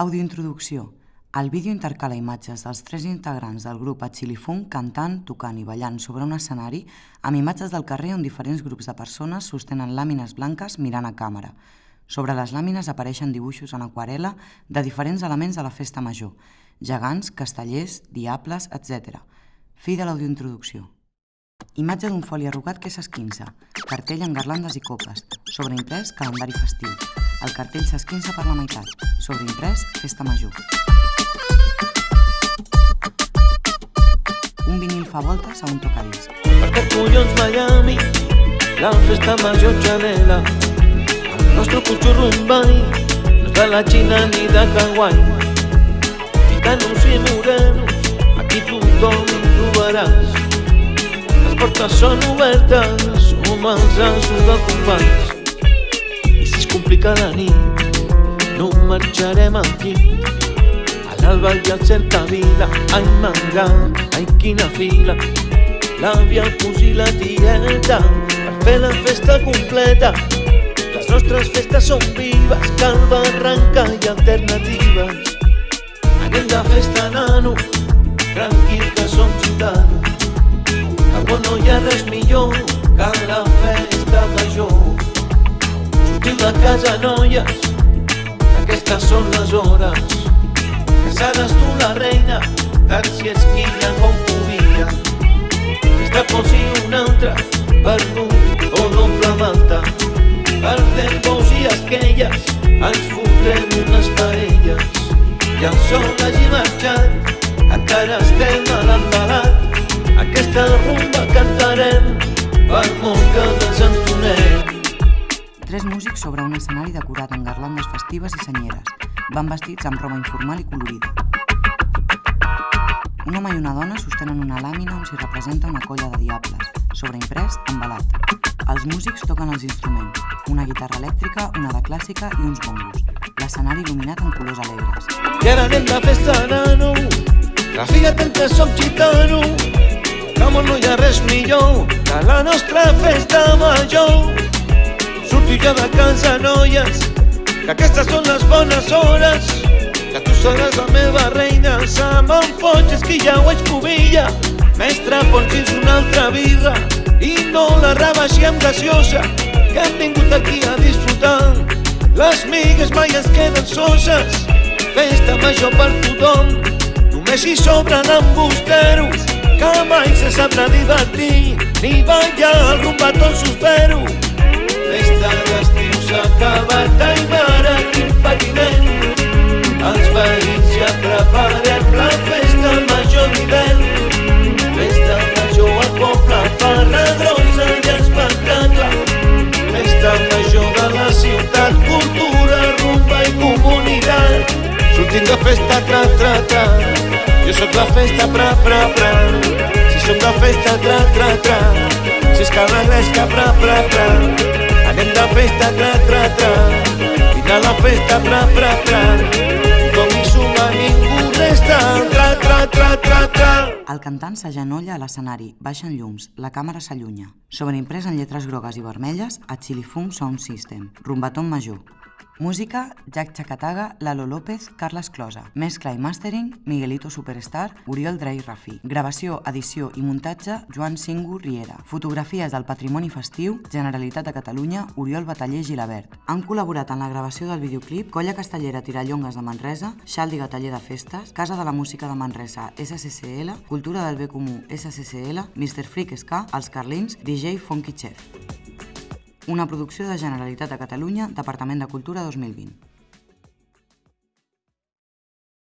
Audiointroducció. El vídeo intercala imatges dels tres integrants del grup Achilifunk cantant, tocant i ballant sobre un escenari amb imatges del carrer on diferents grups de persones sostenen làmines blanques mirant a càmera. Sobre les làmines apareixen dibuixos en aquarela de diferents elements de la festa major, gegants, castellers, diables, etc. Fi de l'audiointroducció. Imatge d'un foli arrugat que s'esquinça, cartell amb garlandes i copes, sobreimprès calendari festiu. El cartell s'esquinça per la meitat, sobreimprès festa major. Un vinil fa voltes a un tocadisc. Perquè collons Miami, la festa major xanela. El nostre cotxo Rumbai no és de la Xina ni de Hawaii. Gitanos i morenos, aquí tothom trobaràs. Les portes són obertes, som els asos dels companys. Complica la nit, no marxarem aquí. A l'alba i al cercavila, ai manga, ai quina fila. L'àvia, el cosí i la tieta, per fer la festa completa. Les nostres festes són vives, cal barranca i alternatives. Anem de festa, nano, tranquil que som gitanos. Que no hi ha res millor casa, noies, aquestes són les hores. Casades tu la reina, tant si esquilla com podia. Esta posi una altra, perdut o doble malta. Perdem bous i esquelles, ens fotrem unes parelles. I el sol hagi marxat, encara estem a l'embalat. Aquesta rumba cantarem, per molt que. Tres músics sobre un escenari decorat amb garlandes festives i senyeres. Van vestits amb roba informal i colorida. Un home i una dona sostenen una làmina on s'hi representa una colla de diables, sobreimprès amb balat. Els músics toquen els instruments, una guitarra elèctrica, una de clàssica i uns bombos. L'escenari il·luminat amb colors alegres. I ara anem de festa, nano, que fíjate que som gitano. Com no hi ha res millor que la nostra festa major. Ja de casa, noies, que aquestes són les bones hores. Que tu seràs la meva reina, se me'n foig, és que ja ho vaig pobilla. Mestre, ponsi'ns una altra birra i no la rebaixem gaseosa, que hem vingut aquí a disfrutar. Les migues mai es queden soses, festa major per tothom. Només hi sobren embusteros, que mai se sabrà divertir, ni ballar el rumbatón suspero. Festa d'estiu s'ha acabat, ai mare, quin patiment. Els veïns ja preparem la festa major d'hivern. Festa major al poble, farra grossa i espectacle. Festa major de la ciutat, cultura, rumba i comunitat. Sortim de festa, tra, tra, tra. Jo sóc la festa, pra, pra, pra. Si som de festa, tra, tra, tra. Si és que l'agresca, pra, pra, pra. Anem de festa, tra, tra, tra. Vine a la festa, pra, pra, pra. Com hi suma ningú resta, tra, tra, tra, tra, tra. El cantant s'agenolla a l'escenari, baixen llums, la càmera s'allunya. Sobreimprès en lletres grogues i vermelles, a Chilifunk Sound System, rumbaton major. Música, Jack Chacataga, Lalo López, Carles Closa. Mescla i mastering, Miguelito Superstar, Oriol Drey Rafí. Gravació, edició i muntatge, Joan Singu Riera. Fotografies del patrimoni festiu, Generalitat de Catalunya, Oriol Bataller Gilabert. Han col·laborat en la gravació del videoclip Colla Castellera Tirallongues de Manresa, Xaldi Gataller de Festes, Casa de la Música de Manresa, SCCL, Cultura del Bé Comú, SCCL, Mr. Freak Ska, Els Carlins, DJ Funky Chef. Una producció de Generalitat de Catalunya, Departament de Cultura 2020.